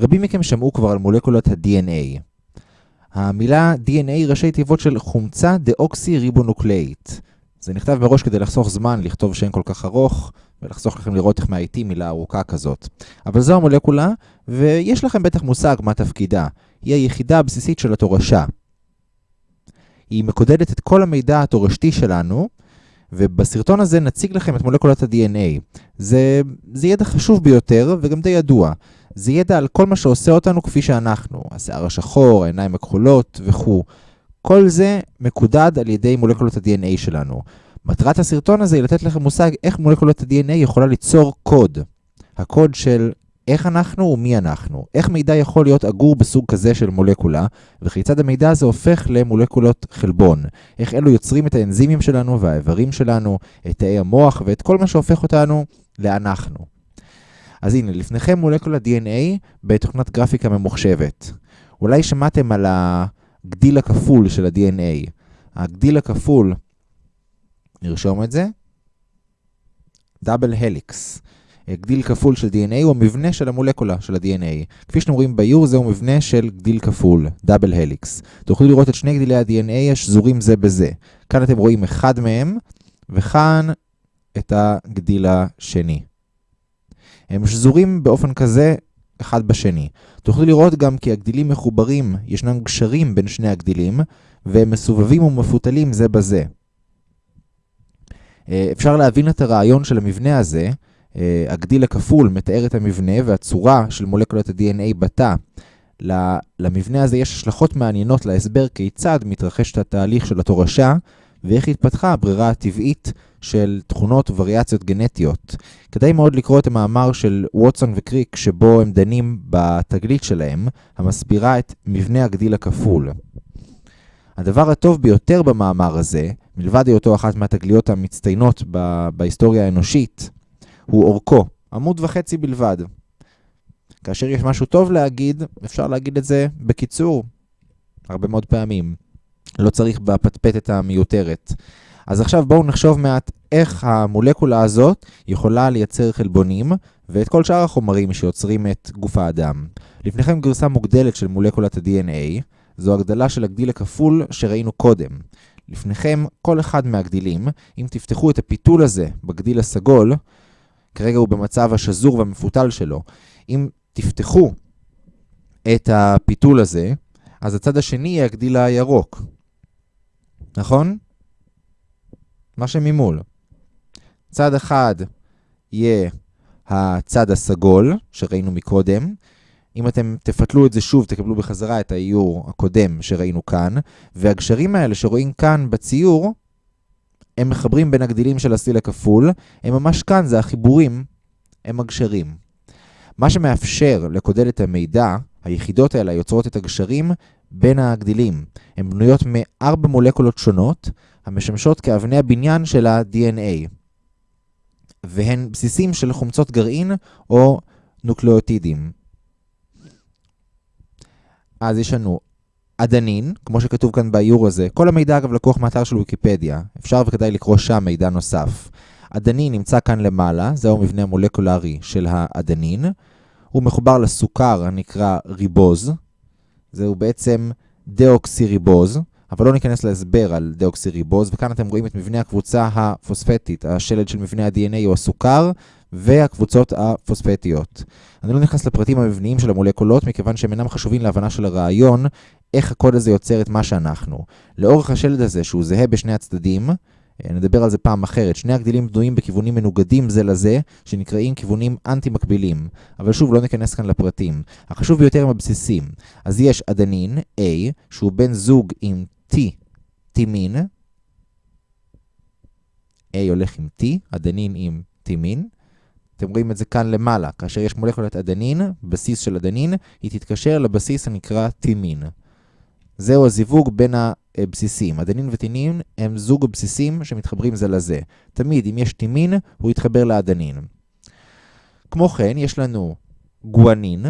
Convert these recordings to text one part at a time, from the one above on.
רבים מכם שמעו כבר על מולקולת ה-DNA. המילה DNA ראשי תיבות של חומצה דאוקסי ריבונוקלאית. זה נכתב מראש כדי לחסוך זמן, לכתוב שם כל כך ארוך, ולחסוך לכם לראות איך מהאיטי מילה ארוכה כזאת. אבל זו המולקולה, ויש לכם בטח מושג מה תפקידה. היא היחידה הבסיסית של התורשה. היא מקודדת את כל המידע התורשתי שלנו, ובסרטון הזה נציג לכם את מולקולת ה-DNA. זה, זה ידע חשוב ביותר וגם די ידוע. זה ידע על כל מה שעושה אותנו כפי שאנחנו, השיער השחור, העיניים הכחולות וכו'. כל זה מקודד על ידי מולקולות ה-DNA שלנו. מטרת הסרטון הזה היא לתת לכם מושג איך מולקולת ה-DNA יכולה ליצור קוד. הקוד של איך אנחנו ומי אנחנו. איך מידע יכול להיות אגור בסוג כזה של מולקולה, וכיצד המידע הזה הופך למולקולות חלבון. איך אלו יוצרים את האנזימים שלנו והאיברים שלנו, את תאי המוח ואת כל מה שהופך אותנו לאנחנו. אז הנה, לפניכם מולקולת DNA בתוכנת גרפיקה ממוחשבת. אולי שמעתם על הגדיל הכפול של ה-DNA. הגדיל הכפול, נרשום את זה, דאבל הליקס. גדיל כפול של DNA הוא המבנה של המולקולה של ה-DNA. כפי שאתם רואים באיור, זהו מבנה של גדיל כפול, דאבל הליקס. תוכלו לראות את שני גדילי ה-DNA השזורים זה בזה. כאן אתם רואים אחד מהם, וכאן את הגדיל השני. הם שזורים באופן כזה אחד בשני. תוכלו לראות גם כי הגדילים מחוברים, ישנם גשרים בין שני הגדילים, והם מסובבים ומפותלים זה בזה. אה, אפשר להבין את הרעיון של המבנה הזה, אה, הגדיל הכפול מתאר את המבנה והצורה של מולקולת ה-DNA בתא. למבנה הזה יש השלכות מעניינות להסבר כיצד מתרחש את התהליך של התורשה ואיך התפתחה הברירה הטבעית של תכונות ווריאציות גנטיות. כדאי מאוד לקרוא את המאמר של ווטסון וקריק שבו הם דנים בתגלית שלהם, המסבירה את מבנה הגדיל הכפול. הדבר הטוב ביותר במאמר הזה, מלבד היותו אחת מהתגליות המצטיינות בהיסטוריה האנושית, הוא אורכו, עמוד וחצי בלבד. כאשר יש משהו טוב להגיד, אפשר להגיד את זה בקיצור, הרבה מאוד פעמים. לא צריך בפטפטת המיותרת. אז עכשיו בואו נחשוב מעט איך המולקולה הזאת יכולה לייצר חלבונים ואת כל שאר החומרים שיוצרים את גוף האדם. לפניכם גרסה מוגדלת של מולקולת ה-DNA, זו הגדלה של הגדיל הכפול שראינו קודם. לפניכם כל אחד מהגדילים, אם תפתחו את הפיתול הזה בגדיל הסגול, כרגע הוא במצב השזור והמפותל שלו. אם תפתחו את הפיתול הזה, אז הצד השני יהיה הגדיל הירוק. נכון? מה שממול. צד אחד יהיה הצד הסגול, שראינו מקודם. אם אתם תפתלו את זה שוב, תקבלו בחזרה את האיור הקודם שראינו כאן, והגשרים האלה שרואים כאן בציור, הם מחברים בין הגדילים של הסיל הכפול, הם ממש כאן, זה החיבורים, הם הגשרים. מה שמאפשר לקודד את המידע, היחידות האלה יוצרות את הגשרים בין הגדילים. הן בנויות מארבע מולקולות שונות, המשמשות כאבני הבניין של ה-DNA. והן בסיסים של חומצות גרעין או נוקלאוטידים. אז יש לנו אדנין, כמו שכתוב כאן באיור הזה, כל המידע אגב לקוח מאתר של ויקיפדיה, אפשר וכדאי לקרוא שם מידע נוסף. אדנין נמצא כאן למעלה, זהו המבנה המולקולרי של האדנין. הוא מחובר לסוכר הנקרא ריבוז, זהו בעצם דאוקסיריבוז, אבל לא ניכנס להסבר על דאוקסיריבוז, וכאן אתם רואים את מבנה הקבוצה הפוספטית, השלד של מבנה ה-DNA הוא הסוכר, והקבוצות הפוספטיות. אני לא נכנס לפרטים המבניים של המולקולות, מכיוון שהם אינם חשובים להבנה של הרעיון, איך הקוד הזה יוצר את מה שאנחנו. לאורך השלד הזה, שהוא זהה בשני הצדדים, נדבר על זה פעם אחרת. שני הגדילים בנויים בכיוונים מנוגדים זה לזה, שנקראים כיוונים אנטי-מקבילים. אבל שוב, לא ניכנס כאן לפרטים. החשוב ביותר הם הבסיסים. אז יש אדנין, A, שהוא בן זוג עם T, T-מין. A הולך עם T, אדנין עם T-מין. אתם רואים את זה כאן למעלה. כאשר יש מולקולת אדנין, בסיס של אדנין, היא תתקשר לבסיס הנקרא T-מין. זהו הזיווג בין הבסיסים. אדנין וטינין הם זוג הבסיסים שמתחברים זה לזה. תמיד אם יש טימין, הוא יתחבר לאדנין. כמו כן, יש לנו גואנין.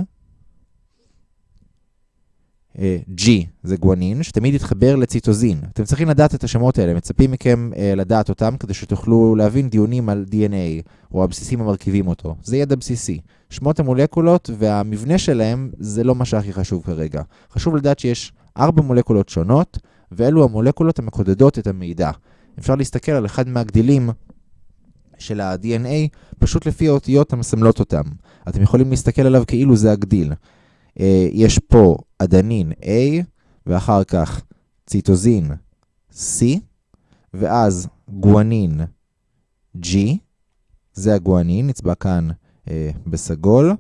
G זה גואנין, שתמיד יתחבר לציטוזין. אתם צריכים לדעת את השמות האלה, מצפים מכם לדעת אותם כדי שתוכלו להבין דיונים על DNA, או הבסיסים המרכיבים אותו. זה ידע בסיסי. שמות המולקולות והמבנה שלהם זה לא מה שהכי חשוב כרגע. חשוב לדעת שיש ארבע מולקולות שונות, ואלו המולקולות המקודדות את המידע. אפשר להסתכל על אחד מהגדילים של ה-DNA, פשוט לפי האותיות המסמלות אותם. אתם יכולים להסתכל עליו כאילו זה הגדיל. יש פה אדנין A, ואחר כך ציטוזין C, ואז גואנין G, זה הגואנין, נצבע כאן אה, בסגול,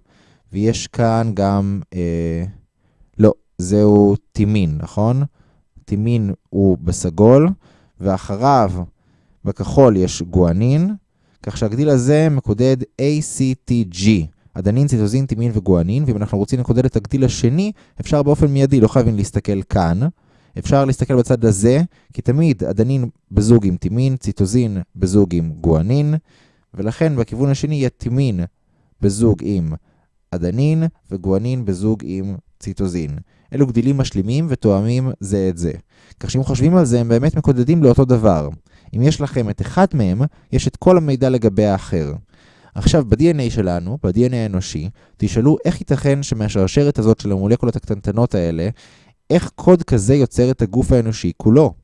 ויש כאן גם, אה, לא, זהו טימין, נכון? טימין הוא בסגול, ואחריו בכחול יש גואנין, כך שהגדיל הזה מקודד ACTG, אדנין, ציטוזין, טימין וגואנין, ואם אנחנו רוצים לקודד את הגדיל השני, אפשר באופן מיידי, לא חייבים להסתכל כאן. אפשר להסתכל בצד הזה, כי תמיד אדנין בזוג עם טימין, ציטוזין בזוג עם גואנין, ולכן בכיוון השני יהיה טימין בזוג עם אדנין וגואנין בזוג עם ציטוזין. אלו גדילים משלימים ותואמים זה את זה. כך שאם חושבים על זה, הם באמת מקודדים לאותו דבר. אם יש לכם את אחד מהם, יש את כל המידע לגבי האחר. עכשיו, ב-DNA שלנו, ב-DNA האנושי, תשאלו איך ייתכן שמהשרשרת הזאת של המולקולות הקטנטנות האלה, איך קוד כזה יוצר את הגוף האנושי כולו?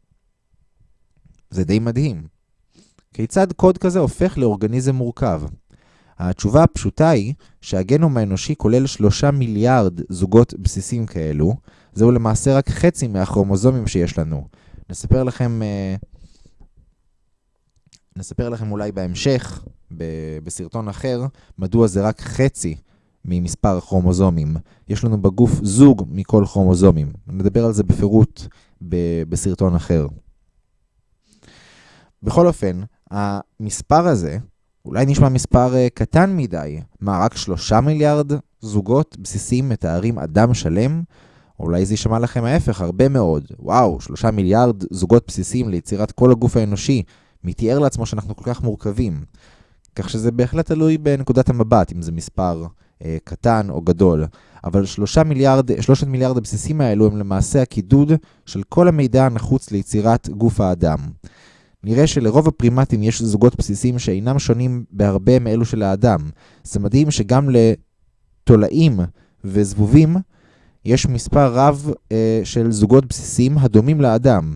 זה די מדהים. כיצד קוד כזה הופך לאורגניזם מורכב? התשובה הפשוטה היא שהגנום האנושי כולל שלושה מיליארד זוגות בסיסים כאלו, זהו למעשה רק חצי מהכרומוזומים שיש לנו. נספר לכם, נספר לכם אולי בהמשך, בסרטון אחר, מדוע זה רק חצי ממספר הכרומוזומים. יש לנו בגוף זוג מכל כרומוזומים. נדבר על זה בפירוט בסרטון אחר. בכל אופן, המספר הזה, אולי נשמע מספר uh, קטן מדי. מה, רק שלושה מיליארד זוגות בסיסיים מתארים אדם שלם? אולי זה יישמע לכם ההפך, הרבה מאוד. וואו, שלושה מיליארד זוגות בסיסיים ליצירת כל הגוף האנושי. מי תיאר לעצמו שאנחנו כל כך מורכבים. כך שזה בהחלט תלוי בנקודת המבט, אם זה מספר uh, קטן או גדול. אבל שלושה מיליארד, שלושת מיליארד הבסיסים האלו הם למעשה הקידוד של כל המידע הנחוץ ליצירת גוף האדם. נראה שלרוב הפרימטים יש זוגות בסיסיים שאינם שונים בהרבה מאלו של האדם. זה מדהים שגם לתולעים וזבובים יש מספר רב אה, של זוגות בסיסיים הדומים לאדם.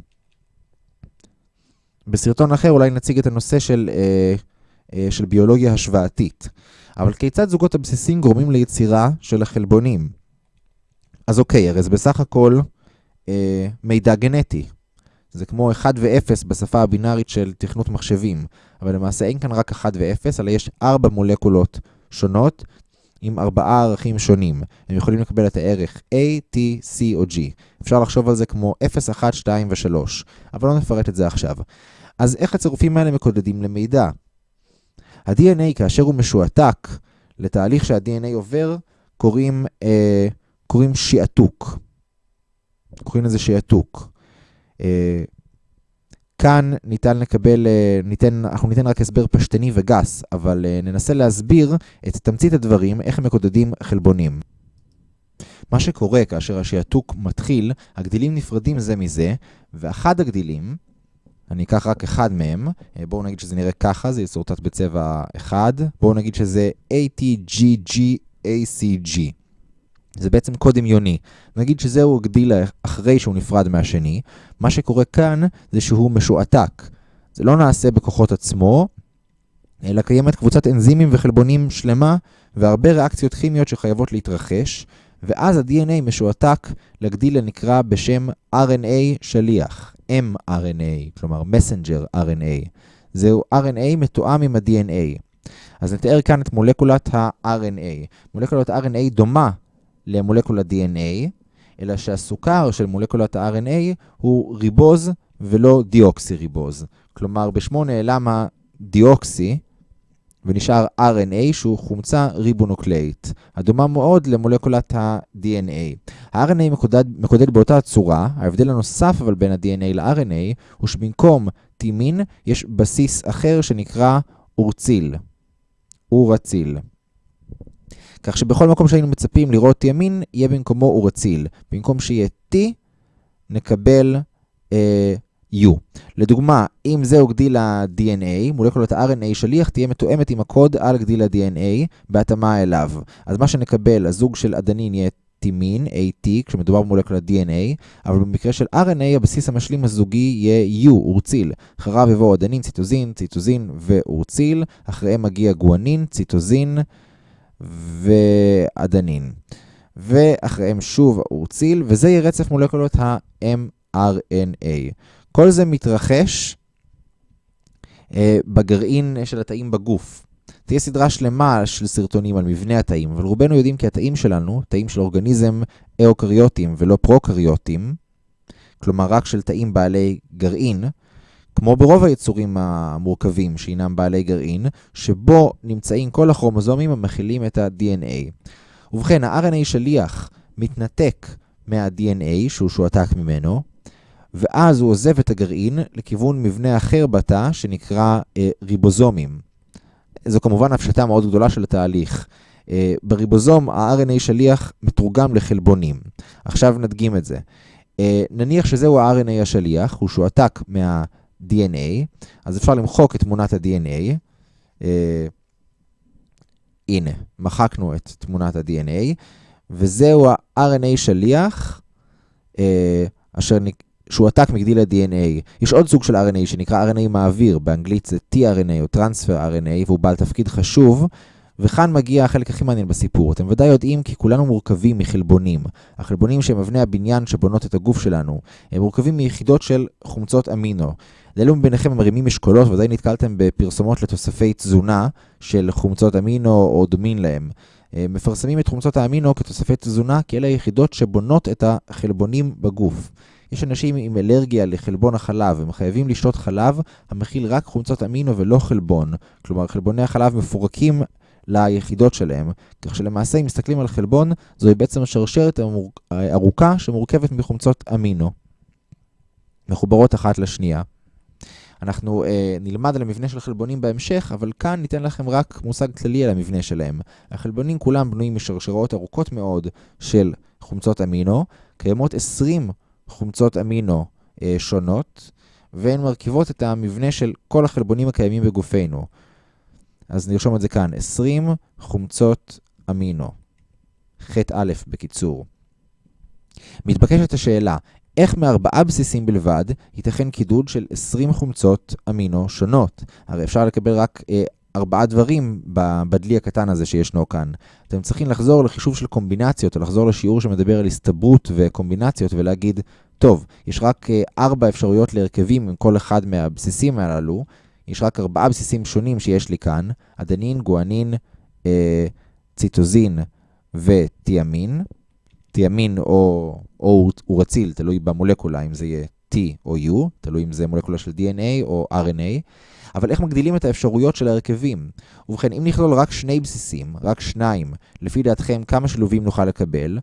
בסרטון אחר אולי נציג את הנושא של, אה, אה, של ביולוגיה השוואתית. אבל כיצד זוגות הבסיסים גורמים ליצירה של החלבונים? אז אוקיי, הרי זה בסך הכל אה, מידע גנטי. זה כמו 1 ו-0 בשפה הבינארית של תכנות מחשבים, אבל למעשה אין כאן רק 1 ו-0, אלא יש 4 מולקולות שונות עם 4 ערכים שונים. הם יכולים לקבל את הערך A, T, C או G. אפשר לחשוב על זה כמו 0, 1, 2 ו-3, אבל לא נפרט את זה עכשיו. אז איך הצירופים האלה מקודדים למידע? ה-DNA, כאשר הוא משועתק לתהליך שה-DNA עובר, קוראים, אה, קוראים שיעתוק. קוראים לזה שיעתוק. אה, כאן ניתן לקבל, אה, ניתן, אנחנו ניתן רק הסבר פשטני וגס, אבל אה, ננסה להסביר את תמצית הדברים, איך מקודדים חלבונים. מה שקורה כאשר השעתוק מתחיל, הגדילים נפרדים זה מזה, ואחד הגדילים, אני אקח רק אחד מהם, בואו נגיד שזה נראה ככה, זה יסורטט בצבע אחד, בואו נגיד שזה ATGGACG. זה בעצם קוד דמיוני. נגיד שזהו הגדיל אחרי שהוא נפרד מהשני, מה שקורה כאן זה שהוא משועתק. זה לא נעשה בכוחות עצמו, אלא קיימת קבוצת אנזימים וחלבונים שלמה והרבה ריאקציות כימיות שחייבות להתרחש, ואז ה-DNA משועתק לגדיל הנקרא בשם RNA שליח, mRNA, כלומר messenger RNA. זהו RNA מתואם עם ה-DNA. אז נתאר כאן את מולקולת ה-RNA. מולקולת RNA דומה למולקולת DNA, אלא שהסוכר של מולקולת ה-RNA הוא ריבוז ולא דיוקסי ריבוז. כלומר, בשמו נעלם הדיוקסי ונשאר RNA שהוא חומצה ריבונוקלאית, הדומה מאוד למולקולת ה-DNA. ה-RNA מקודד, מקודד באותה צורה, ההבדל הנוסף אבל בין ה-DNA ל-RNA הוא שבמקום טימין יש בסיס אחר שנקרא אורציל, אורציל. כך שבכל מקום שהיינו מצפים לראות ימין, יהיה במקומו אורציל. במקום שיהיה T, נקבל אה, U. לדוגמה, אם זהו גדיל ה-DNA, מולקולת ה-RNA שליח תהיה מתואמת עם הקוד על גדיל ה-DNA בהתאמה אליו. אז מה שנקבל, הזוג של אדנין יהיה טימין, AT, כשמדובר במולקולת DNA, אבל במקרה של RNA, הבסיס המשלים הזוגי יהיה U, אורציל. אחריו יבואו אדנין, ציטוזין, ציטוזין ואורציל. אחריהם מגיע גואנין, ציטוזין ואדנין. ואחריהם שוב אורציל, וזה יהיה רצף מולקולות ה-mRNA. כל זה מתרחש אה, בגרעין של התאים בגוף. תהיה סדרה שלמה של סרטונים על מבנה התאים, אבל רובנו יודעים כי התאים שלנו, תאים של אורגניזם אוקריוטיים ולא פרוקריוטיים, כלומר רק של תאים בעלי גרעין, כמו ברוב היצורים המורכבים שהינם בעלי גרעין, שבו נמצאים כל הכרומוזומים המכילים את ה-DNA. ובכן, ה-RNA שליח מתנתק מה-DNA שהוא שועתק ממנו, ואז הוא עוזב את הגרעין לכיוון מבנה אחר בתא שנקרא אה, ריבוזומים. זו כמובן הפשטה מאוד גדולה של התהליך. אה, בריבוזום ה-RNA שליח מתורגם לחלבונים. עכשיו נדגים את זה. אה, נניח שזהו ה-RNA השליח, הוא שועתק מה-DNA, אז אפשר למחוק את תמונת ה-DNA. אה, הנה, מחקנו את תמונת ה-DNA, וזהו ה-RNA שליח, אשר שהועתק מגדיל ה-DNA. יש עוד סוג של RNA שנקרא RNA מעביר, באנגלית זה tRNA או Transfer RNA, והוא בעל תפקיד חשוב. וכאן מגיע החלק הכי מעניין בסיפור. אתם ודאי יודעים כי כולנו מורכבים מחלבונים. החלבונים שהם אבני הבניין שבונות את הגוף שלנו, הם מורכבים מיחידות של חומצות אמינו. לאלו מביניכם המרימים אשכולות, ודאי נתקלתם בפרסומות לתוספי תזונה של חומצות אמינו או דומים להם. אה, מפרסמים את חומצות האמינו כתוספי תזונה, כי אלה היחידות שבונות את החלבונים בגוף. יש אנשים עם אלרגיה לחלבון החלב, הם חייבים לשתות חלב המכיל רק חומצות אמינו ולא חלבון. כלומר, חלבוני החלב מפורקים ליחידות שלהם, כך שלמעשה אם מסתכלים על חלבון, זוהי בעצם שרשרת ארוכה שמורכבת מחומצות אמינו, מחוברות אחת לשנייה. אנחנו אה, נלמד על המבנה של חלבונים בהמשך, אבל כאן ניתן לכם רק מושג כללי על המבנה שלהם. החלבונים כולם בנויים משרשרות ארוכות מאוד של חומצות אמינו, קיימות 20 חומצות אמינו אה, שונות, והן מרכיבות את המבנה של כל החלבונים הקיימים בגופנו. אז נרשום את זה כאן, 20 חומצות אמינו. חטא א' בקיצור. מתבקשת השאלה, איך מארבעה בסיסים בלבד ייתכן קידוד של 20 חומצות אמינו שונות? הרי אפשר לקבל רק אה, ארבעה דברים בדלי הקטן הזה שישנו כאן. אתם צריכים לחזור לחישוב של קומבינציות, או לחזור לשיעור שמדבר על הסתברות וקומבינציות, ולהגיד, טוב, יש רק אה, ארבע אפשרויות להרכבים עם כל אחד מהבסיסים הללו, יש רק ארבעה בסיסים שונים שיש לי כאן, אדנין, גואנין, אה, ציטוזין ותיאמין. תיאמין או, או אורציל, תלוי במולקולה, אם זה יהיה T או U, תלוי אם זה מולקולה של DNA או RNA. אבל איך מגדילים את האפשרויות של ההרכבים? ובכן, אם נכלול רק שני בסיסים, רק שניים, לפי דעתכם כמה שילובים נוכל לקבל?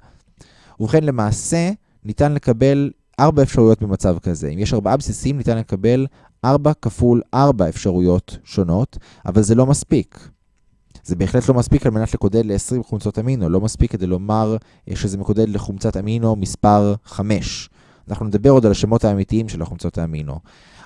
ובכן, למעשה, ניתן לקבל ארבע אפשרויות במצב כזה. אם יש ארבעה בסיסים, ניתן לקבל ארבע כפול ארבע אפשרויות שונות, אבל זה לא מספיק. זה בהחלט לא מספיק על מנת לקודד ל-20 חומצות אמינו, לא מספיק כדי לומר שזה מקודד לחומצת אמינו מספר 5. אנחנו נדבר עוד על השמות האמיתיים של החומצות האמינו.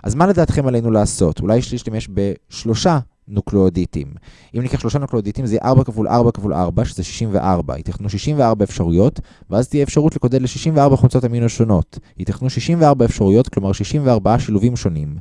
אז מה לדעתכם עלינו לעשות? אולי יש להשתמש בשלושה נוקלאוטידים. אם ניקח שלושה נוקלאוטידים זה יהיה 4 כפול 4 כפול 4, שזה 64. ייתכנו 64 אפשרויות, ואז תהיה אפשרות לקודד ל-64 חומצות אמינו שונות. ייתכנו 64 אפשרויות, כלומר 64 שילובים שונים.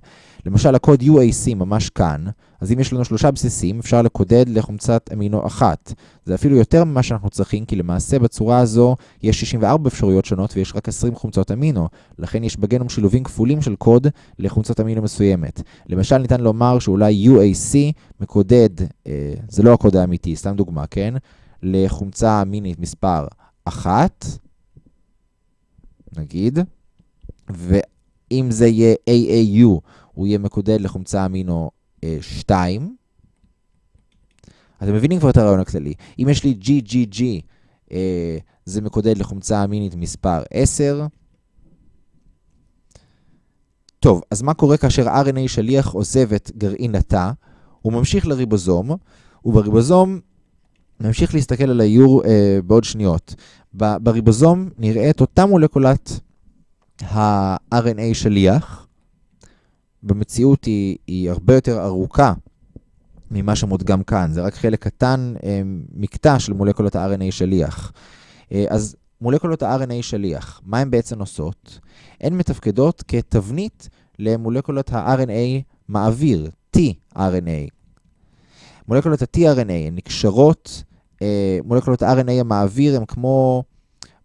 למשל, הקוד UAC ממש כאן, אז אם יש לנו שלושה בסיסים, אפשר לקודד לחומצת אמינו אחת. זה אפילו יותר ממה שאנחנו צריכים, כי למעשה בצורה הזו יש 64 אפשרויות שונות ויש רק 20 חומצות אמינו. לכן יש בגנום שילובים כפולים של קוד לחומצת אמינו מסוימת. למשל, ניתן לומר שאולי UAC מקודד, אה, זה לא הקוד האמיתי, סתם דוגמה, כן? לחומצה אמינית מספר 1, נגיד, ואם זה יהיה AAU, הוא יהיה מקודד לחומצה אמינו 2. אה, אתם מבינים כבר את הרעיון הכללי. אם יש לי GGG, אה, זה מקודד לחומצה אמינית מספר 10. טוב, אז מה קורה כאשר RNA שליח עוזב את גרעין התא? הוא ממשיך לריבוזום, ובריבוזום נמשיך להסתכל על האיור אה, בעוד שניות. בריבוזום נראה את אותה מולקולת ה-RNA שליח. במציאות היא, היא הרבה יותר ארוכה ממה שמודגם כאן, זה רק חלק קטן, אה, מקטע של מולקולות ה-RNA שליח. אה, אז מולקולות ה-RNA שליח, מה הן בעצם עושות? הן מתפקדות כתבנית למולקולות ה-RNA מעביר, tRNA. מולקולות ה-tRNA הן נקשרות, אה, מולקולות ה-RNA המעביר הן כמו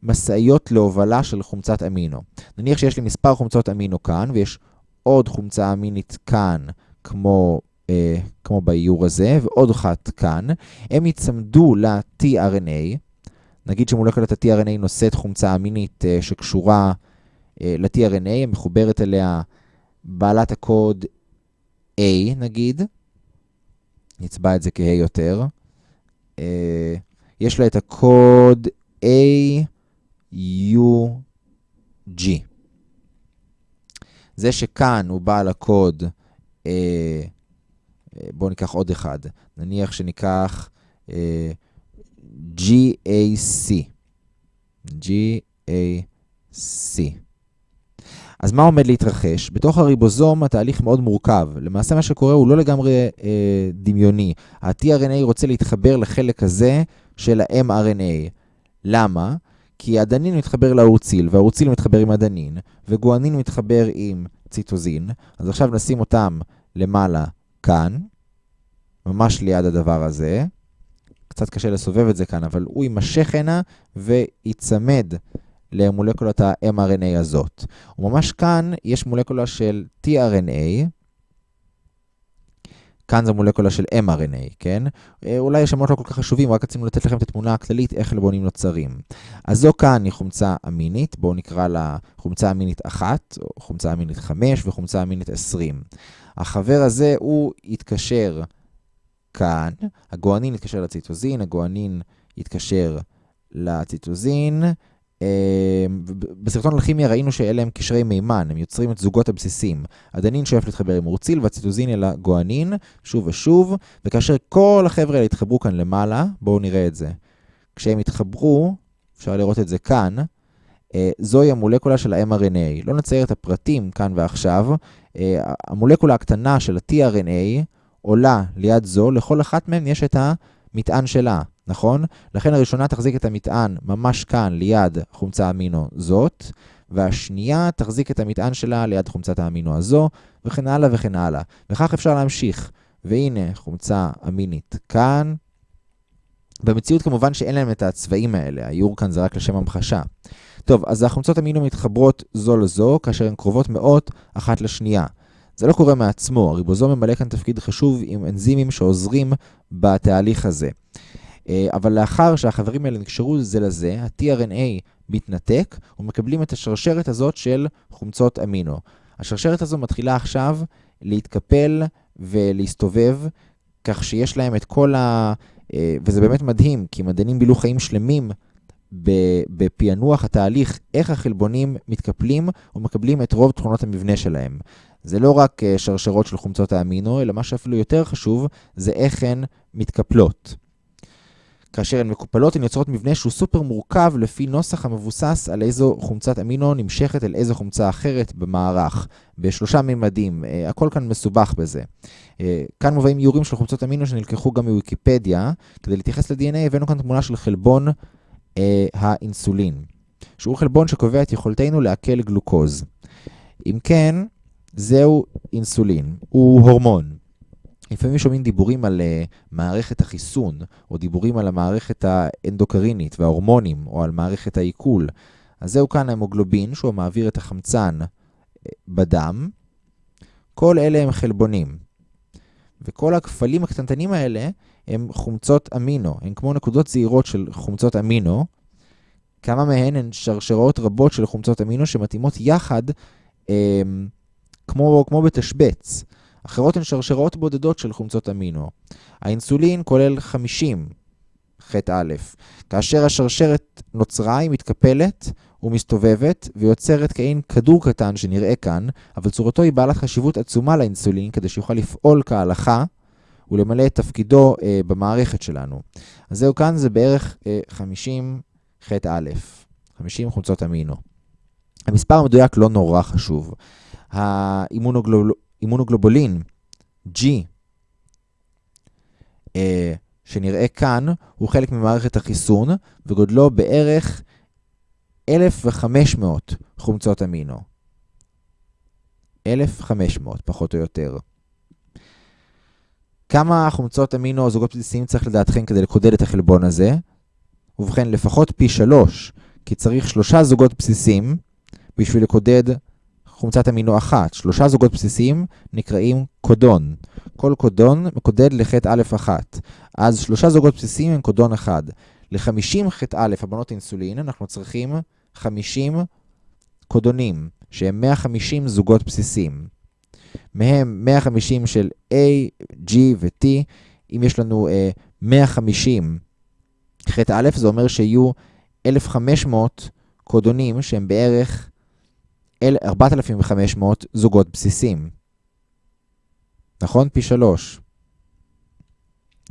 משאיות להובלה של חומצת אמינו. נניח שיש לי מספר חומצות אמינו כאן, ויש עוד חומצה אמינית כאן, כמו, אה, כמו באיור הזה, ועוד אחת כאן. הם יצמדו ל-tRNA. נגיד שמולקולת ה-tRNA נושאת חומצה אמינית אה, שקשורה אה, ל-tRNA, מחוברת אליה בעלת הקוד A, נגיד. נצבע את זה כ-A יותר. אה, יש לה את הקוד A, U, G. זה שכאן הוא בעל הקוד, אה, בואו ניקח עוד אחד. נניח שניקח אה, GAC. GAC. אז מה עומד להתרחש? בתוך הריבוזום התהליך מאוד מורכב. למעשה מה שקורה הוא לא לגמרי אה, דמיוני. ה-tRNA רוצה להתחבר לחלק הזה של ה-mRNA. למה? כי הדנין מתחבר לאורציל, והאורציל מתחבר עם הדנין, וגואנין מתחבר עם ציטוזין. אז עכשיו נשים אותם למעלה כאן, ממש ליד הדבר הזה. קצת קשה לסובב את זה כאן, אבל הוא יימשך הנה וייצמד למולקולת ה-mRNA הזאת. וממש כאן יש מולקולה של tRNA, כאן זו מולקולה של mRNA, כן? אה, אולי השמות לא כל כך חשובים, רק רצינו לתת לכם את התמונה הכללית איך חלבונים נוצרים. אז זו כאן היא חומצה אמינית, בואו נקרא לה חומצה אמינית 1, או חומצה אמינית 5 וחומצה אמינית 20. החבר הזה הוא יתקשר כאן, הגואנין יתקשר לציטוזין, הגואנין יתקשר לציטוזין, אמ, בסרטון אלכימיה ראינו שאלה הם קשרי מימן, הם יוצרים את זוגות הבסיסים. הדנין שואף להתחבר עם אורציל והציטוזין אל הגואנין, שוב ושוב, וכאשר כל החבר'ה האלה יתחברו כאן למעלה, בואו נראה את זה. כשהם יתחברו, אפשר לראות את זה כאן, אה, זוהי המולקולה של ה-mRNA. לא נצייר את הפרטים כאן ועכשיו. אה, המולקולה הקטנה של ה-tRNA עולה ליד זו, לכל אחת מהן יש את המטען שלה. נכון? לכן הראשונה תחזיק את המטען ממש כאן ליד חומצה אמינו זאת, והשנייה תחזיק את המטען שלה ליד חומצת האמינו הזו, וכן הלאה וכן הלאה. וכך אפשר להמשיך. והנה חומצה אמינית כאן. במציאות כמובן שאין להם את הצבעים האלה, האיור כאן זה רק לשם המחשה. טוב, אז החומצות אמינו מתחברות זו לזו, כאשר הן קרובות מאוד אחת לשנייה. זה לא קורה מעצמו, הריבוזום ממלא כאן תפקיד חשוב עם אנזימים שעוזרים בתהליך הזה. אה, אבל לאחר שהחברים האלה נקשרו זה לזה, ה-tRNA מתנתק ומקבלים את השרשרת הזאת של חומצות אמינו. השרשרת הזו מתחילה עכשיו להתקפל ולהסתובב, כך שיש להם את כל ה... אה, וזה באמת מדהים, כי מדענים בילו חיים שלמים בפענוח התהליך, איך החלבונים מתקפלים ומקבלים את רוב תכונות המבנה שלהם. זה לא רק אה, שרשרות של חומצות האמינו, אלא מה שאפילו יותר חשוב, זה איך הן מתקפלות. כאשר הן מקופלות, הן יוצרות מבנה שהוא סופר מורכב לפי נוסח המבוסס על איזו חומצת אמינו נמשכת אל איזו חומצה אחרת במערך, בשלושה מימדים. אה, הכל כאן מסובך בזה. אה, כאן מובאים איורים של חומצות אמינו שנלקחו גם מוויקיפדיה. כדי להתייחס ל-DNA הבאנו כאן תמונה של חלבון אה, האינסולין, שהוא חלבון שקובע את יכולתנו לעכל גלוקוז. אם כן, זהו אינסולין, הוא הורמון. לפעמים שומעים דיבורים על uh, מערכת החיסון, או דיבורים על המערכת האנדוקרינית וההורמונים, או על מערכת העיכול. אז זהו כאן ההמוגלובין, שהוא מעביר את החמצן uh, בדם. כל אלה הם חלבונים. וכל הכפלים הקטנטנים האלה הם חומצות אמינו. הן כמו נקודות זעירות של חומצות אמינו. כמה מהן הן שרשרות רבות של חומצות אמינו שמתאימות יחד אה, כמו, כמו בתשבץ. אחרות הן שרשרות בודדות של חומצות אמינו. האינסולין כולל 50 חטא א', כאשר השרשרת נוצרה, היא מתקפלת ומסתובבת ויוצרת כאין כדור קטן שנראה כאן, אבל צורתו היא בעלת חשיבות עצומה לאינסולין כדי שיוכל לפעול כהלכה ולמלא את תפקידו אה, במערכת שלנו. אז זהו כאן, זה בערך אה, 50 חטא א', 50 חומצות אמינו. המספר המדויק לא נורא חשוב. האימונוגלובולין G, אה, שנראה כאן, הוא חלק ממערכת החיסון, וגודלו בערך 1,500 חומצות אמינו. 1,500, פחות או יותר. כמה חומצות אמינו או זוגות בסיסיים צריך לדעתכם כדי לקודד את החלבון הזה? ובכן, לפחות פי שלוש, כי צריך שלושה זוגות בסיסיים בשביל לקודד חומצת אמינו אחת. שלושה זוגות בסיסיים נקראים קודון. כל קודון מקודד לחטא א' אחת. אז שלושה זוגות בסיסיים הם קודון אחד. ל-50 חטא א', הבנות אינסולין, אנחנו צריכים 50 קודונים, שהם 150 זוגות בסיסיים. מהם 150 של A, G ו-T. אם יש לנו uh, 150 חטא א', זה אומר שיהיו 1,500 קודונים שהם בערך 4,500 זוגות בסיסים. נכון? פי שלוש.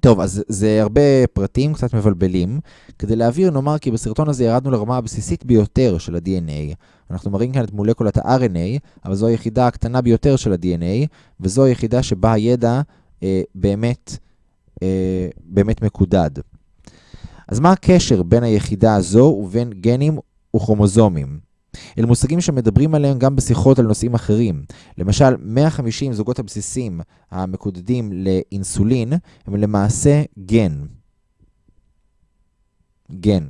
טוב, אז זה הרבה פרטים, קצת מבלבלים. כדי להעביר, נאמר כי בסרטון הזה ירדנו לרמה הבסיסית ביותר של ה-DNA. אנחנו מראים כאן את מולקולת ה-RNA, אבל זו היחידה הקטנה ביותר של ה-DNA, וזו היחידה שבה הידע אה, באמת, אה, באמת מקודד. אז מה הקשר בין היחידה הזו ובין גנים וכרומוזומים? אלה מושגים שמדברים עליהם גם בשיחות על נושאים אחרים. למשל, 150 זוגות הבסיסים המקודדים לאינסולין הם למעשה גן. גן.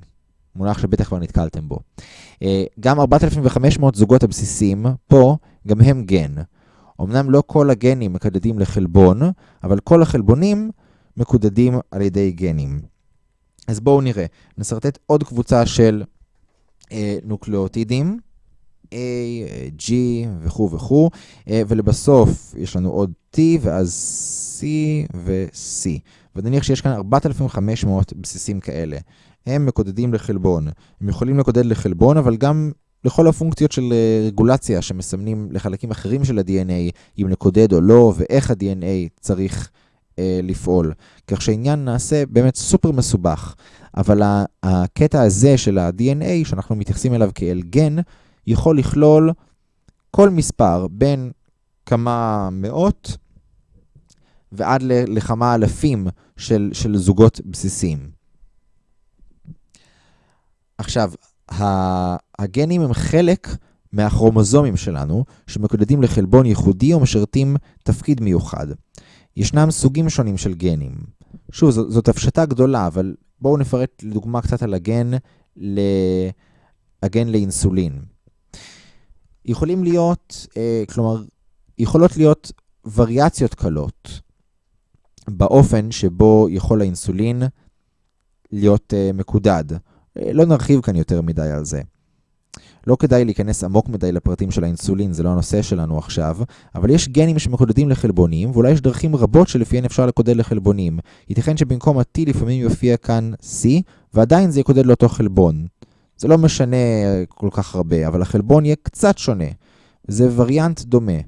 מונח שבטח כבר נתקלתם בו. אה, גם 4,500 זוגות הבסיסים פה, גם הם גן. אמנם לא כל הגנים מקודדים לחלבון, אבל כל החלבונים מקודדים על ידי גנים. אז בואו נראה. נסרטט עוד קבוצה של נוקלאוטידים, A, G וכו' וכו', אה, ולבסוף יש לנו עוד T ואז C ו-C. ונניח שיש כאן 4,500 בסיסים כאלה. הם מקודדים לחלבון. הם יכולים לקודד לחלבון, אבל גם לכל הפונקציות של אה, רגולציה שמסמנים לחלקים אחרים של ה-DNA, אם לקודד או לא, ואיך ה-DNA צריך אה, לפעול. כך שהעניין נעשה באמת סופר מסובך. אבל הקטע הזה של ה-DNA, שאנחנו מתייחסים אליו כאל גן, יכול לכלול כל מספר בין כמה מאות ועד לכמה אלפים של, של זוגות בסיסיים. עכשיו, הגנים הם חלק מהכרומוזומים שלנו, שמקודדים לחלבון ייחודי או משרתים תפקיד מיוחד. ישנם סוגים שונים של גנים. שוב, זאת, זאת הפשטה גדולה, אבל בואו נפרט לדוגמה קצת על הגן, ל... הגן לאינסולין. יכולים להיות, אה, כלומר, יכולות להיות וריאציות קלות באופן שבו יכול האינסולין להיות אה, מקודד. אה, לא נרחיב כאן יותר מדי על זה. לא כדאי להיכנס עמוק מדי לפרטים של האינסולין, זה לא הנושא שלנו עכשיו, אבל יש גנים שמקודדים לחלבונים, ואולי יש דרכים רבות שלפיהן אפשר לקודד לחלבונים. ייתכן שבמקום ה-T לפעמים יופיע כאן C, ועדיין זה יקודד לאותו חלבון. זה לא משנה כל כך הרבה, אבל החלבון יהיה קצת שונה. זה וריאנט דומה.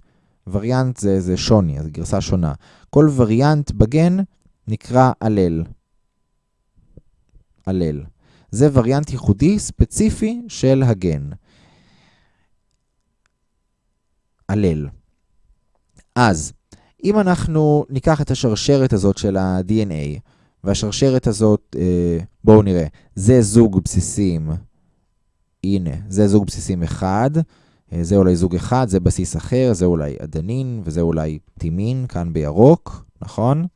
וריאנט זה, זה שוני, זו גרסה שונה. כל וריאנט בגן נקרא הלל. הלל. זה וריאנט ייחודי ספציפי של הגן. הלל. אז, אם אנחנו ניקח את השרשרת הזאת של ה-DNA, והשרשרת הזאת, אה, בואו נראה, זה זוג בסיסים, הנה, זה זוג בסיסים אחד, אה, זה אולי זוג אחד, זה בסיס אחר, זה אולי אדנין, וזה אולי טימין, כאן בירוק, נכון?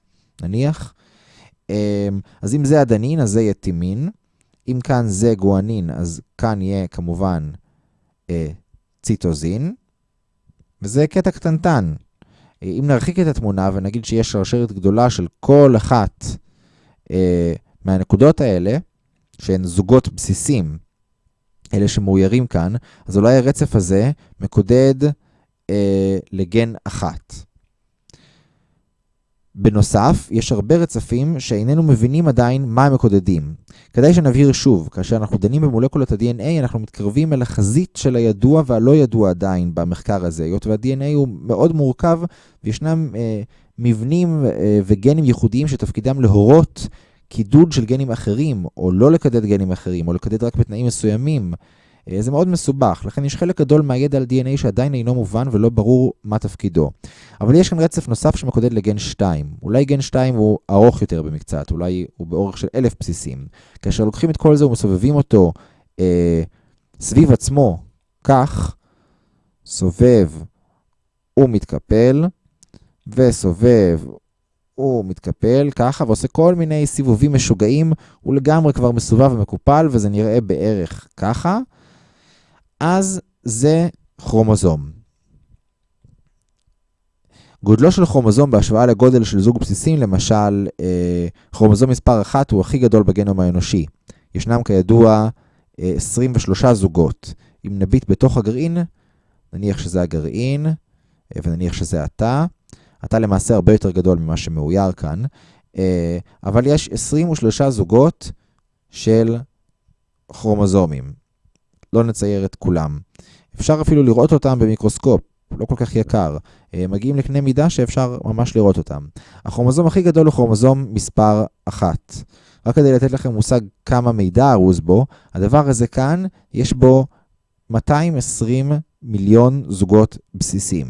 נניח. אה, אז אם זה אדנין, אז זה יהיה טימין. אם כאן זה גואנין, אז כאן יהיה כמובן אה, ציטוזין. וזה קטע קטנטן. אם נרחיק את התמונה ונגיד שיש שרשרת גדולה של כל אחת אה, מהנקודות האלה, שהן זוגות בסיסים, אלה שמאוירים כאן, אז אולי הרצף הזה מקודד אה, לגן אחת. בנוסף, יש הרבה רצפים שאיננו מבינים עדיין מה הם מקודדים. כדאי שנבהיר שוב, כאשר אנחנו דנים במולקולות ה-DNA, אנחנו מתקרבים אל החזית של הידוע והלא ידוע עדיין במחקר הזה, היות וה-DNA הוא מאוד מורכב וישנם אה, מבנים וגנים ייחודיים שתפקידם להורות קידוד של גנים אחרים, או לא לקדד גנים אחרים, או לקדד רק בתנאים מסוימים. זה מאוד מסובך, לכן יש חלק גדול מהידע על DNA שעדיין אינו מובן ולא ברור מה תפקידו. אבל יש כאן רצף נוסף שמקודד לגן 2. אולי גן 2 הוא ארוך יותר במקצת, אולי הוא באורך של אלף בסיסים. כאשר לוקחים את כל זה ומסובבים אותו אה, סביב עצמו, כך, סובב ומתקפל, וסובב ומתקפל ככה, ועושה כל מיני סיבובים משוגעים, הוא לגמרי כבר מסובב ומקופל, וזה נראה בערך ככה. אז זה כרומוזום. גודלו של כרומוזום בהשוואה לגודל של זוג בסיסים, למשל, אה, כרומוזום מספר 1 הוא הכי גדול בגנום האנושי. ישנם כידוע אה, 23 זוגות. אם נביט בתוך הגרעין, נניח שזה הגרעין, אה, ונניח שזה התא, התא למעשה הרבה יותר גדול ממה שמאויר כאן, אה, אבל יש 23 זוגות של כרומוזומים. לא נצייר את כולם. אפשר אפילו לראות אותם במיקרוסקופ, לא כל כך יקר. מגיעים לקנה מידה שאפשר ממש לראות אותם. הכרומוזום הכי גדול הוא כרומוזום מספר 1. רק כדי לתת לכם מושג כמה מידע ארוז בו, הדבר הזה כאן, יש בו 220 מיליון זוגות בסיסים.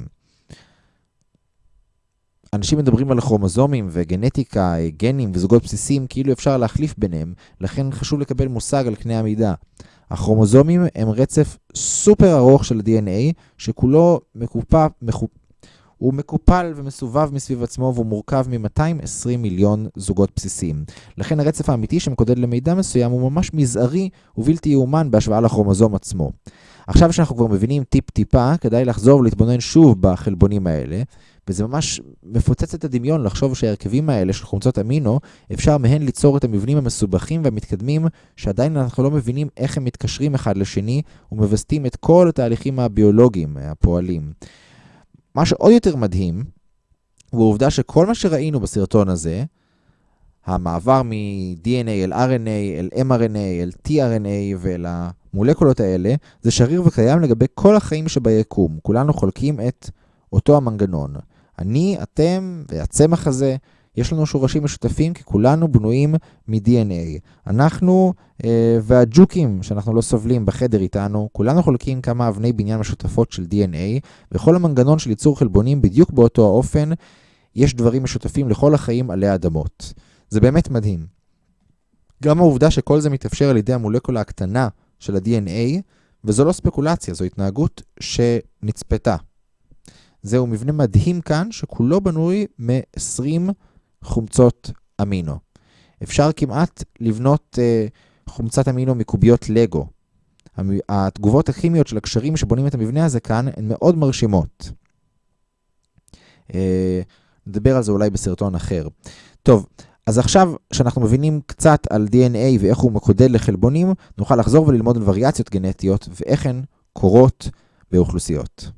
אנשים מדברים על כרומוזומים וגנטיקה, גנים וזוגות בסיסים, כאילו אפשר להחליף ביניהם, לכן חשוב לקבל מושג על קנה המידה. הכרומוזומים הם רצף סופר ארוך של ה-DNA, שכולו מקופ... מקופ... הוא מקופל ומסובב מסביב עצמו והוא מורכב מ-220 מיליון זוגות בסיסיים. לכן הרצף האמיתי שמקודד למידע מסוים הוא ממש מזערי ובלתי יאומן בהשוואה לכרומוזום עצמו. עכשיו שאנחנו כבר מבינים טיפ-טיפה, כדאי לחזור ולהתבונן שוב בחלבונים האלה, וזה ממש מפוצץ את הדמיון לחשוב שההרכבים האלה של חומצות אמינו, אפשר מהן ליצור את המבנים המסובכים והמתקדמים, שעדיין אנחנו לא מבינים איך הם מתקשרים אחד לשני, ומווסתים את כל התהליכים הביולוגיים הפועלים. מה שעוד יותר מדהים, הוא העובדה שכל מה שראינו בסרטון הזה, המעבר מ-DNA אל RNA, אל mRNA, אל tRNA ואל המולקולות האלה, זה שריר וקיים לגבי כל החיים שביקום. כולנו חולקים את אותו המנגנון. אני, אתם והצמח הזה, יש לנו שורשים משותפים כי כולנו בנויים מ-DNA. אנחנו אה, והג'וקים שאנחנו לא סובלים בחדר איתנו, כולנו חולקים כמה אבני בניין משותפות של DNA, וכל המנגנון של ייצור חלבונים בדיוק באותו האופן, יש דברים משותפים לכל החיים עלי אדמות. זה באמת מדהים. גם העובדה שכל זה מתאפשר על ידי המולקולה הקטנה של ה-DNA, וזו לא ספקולציה, זו התנהגות שנצפתה. זהו מבנה מדהים כאן, שכולו בנוי מ-20 חומצות אמינו. אפשר כמעט לבנות uh, חומצת אמינו מקוביות לגו. התגובות הכימיות של הקשרים שבונים את המבנה הזה כאן הן מאוד מרשימות. Uh, נדבר על זה אולי בסרטון אחר. טוב, אז עכשיו שאנחנו מבינים קצת על DNA ואיך הוא מקודד לחלבונים, נוכל לחזור וללמוד על וריאציות גנטיות ואיך הן קורות באוכלוסיות.